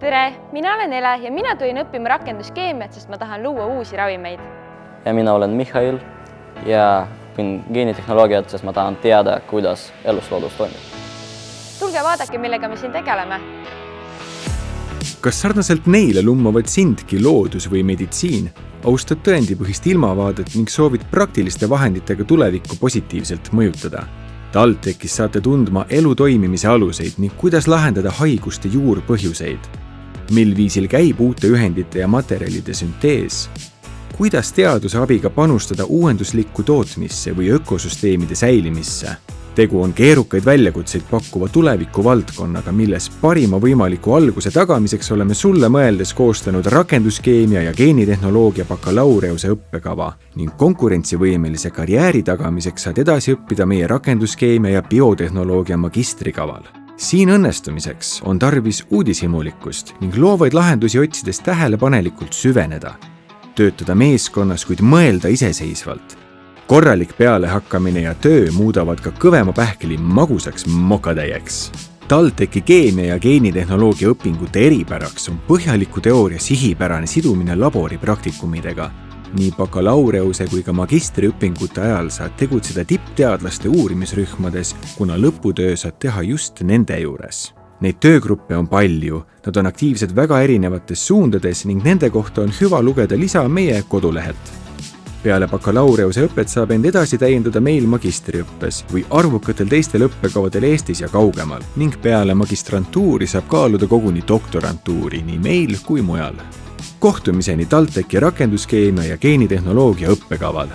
tere, mina olen Ele ja mina tulin õppima rakenduskeemiat, sest ma tahan luua uusi ravimeid. ja mina olen Mihhail ja õpin geenitehnoloogiat, sest ma tahan teada, kuidas elusloodus toimib. tulge vaadake, millega me siin tegeleme. kas sarnaselt neile lummavad sindki loodus või meditsiin, austad tõendipõhist ilmavaadet ning soovid praktiliste vahenditega tulevikku positiivselt mõjutada? TalTechis saate tundma elu toimimise aluseid ning kuidas lahendada haiguste juurpõhjuseid. Mil viisil käib uute ühendite ja materjalide süntees? kuidas teaduse abiga panustada uuenduslikku tootmisse või ökosüsteemide säilimisse? tegu on keerukaid väljakutseid pakkuva tulevikuvaldkonnaga, milles parima võimaliku alguse tagamiseks oleme sulle mõeldes koostanud rakenduskeemia ja geenitehnoloogia bakalaureuse õppekava ning konkurentsivõimelise karjääri tagamiseks saad edasi õppida meie rakenduskeemia ja biotehnoloogia magistrikaval siin õnnestumiseks on tarvis uudishimulikkust ning loovaid lahendusi otsides tähelepanelikult süveneda. töötada meeskonnas, kuid mõelda iseseisvalt korralik pealehakkamine ja töö muudavad ka kõvema pähkli magusaks mokatäieks. TalTechi keemia ja geenitehnoloogia õpingute eripäraks on põhjaliku teooria sihipärane sidumine laboripraktikumidega. Nii bakalaureuse kui ka magistriõpingute ajal saad tegutseda tippteadlaste uurimisrühmades, kuna lõputöö saad teha just nende juures Neid töögruppe on palju, nad on aktiivsed väga erinevates suundades ning nende kohta on hüva lugeda lisa meie kodulehelt peale bakalaureuse õpet saab end edasi täiendada meil magistriõppes või arvukatel teistel õppekavadel Eestis ja kaugemal ning peale magistrantuuri saab kaaluda koguni doktorantuuri nii meil kui mujal. Kohtumiseni TalTechi rakenduskeemia ja geenitehnoloogia õppekaval